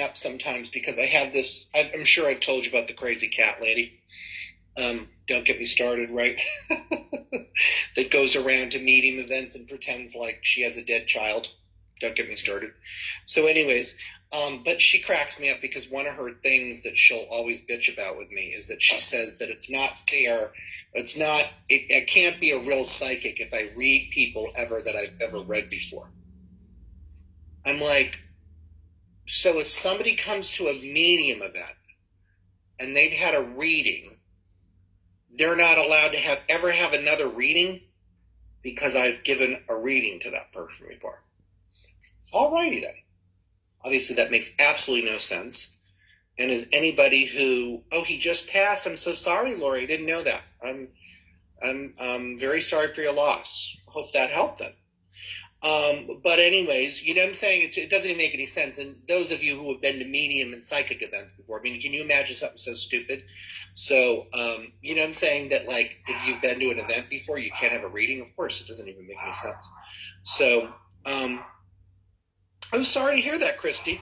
up sometimes because I have this. I'm sure I've told you about the crazy cat lady. Um, don't get me started, right? that goes around to medium events and pretends like she has a dead child. Don't get me started. So, anyways, um, but she cracks me up because one of her things that she'll always bitch about with me is that she says that it's not fair. It's not. It, it can't be a real psychic if I read people ever that I've ever read before. I'm like, so if somebody comes to a medium event and they've had a reading, they're not allowed to have ever have another reading because I've given a reading to that person before. Alrighty then. Obviously, that makes absolutely no sense. And is anybody who, oh, he just passed. I'm so sorry, Lori. I didn't know that. I'm, I'm, I'm very sorry for your loss. Hope that helped them. Um, but anyways, you know what I'm saying? It, it, doesn't even make any sense. And those of you who have been to medium and psychic events before, I mean, can you imagine something so stupid? So, um, you know what I'm saying? That like, if you've been to an event before, you can't have a reading. Of course, it doesn't even make any sense. So, um, I'm sorry to hear that, Christy.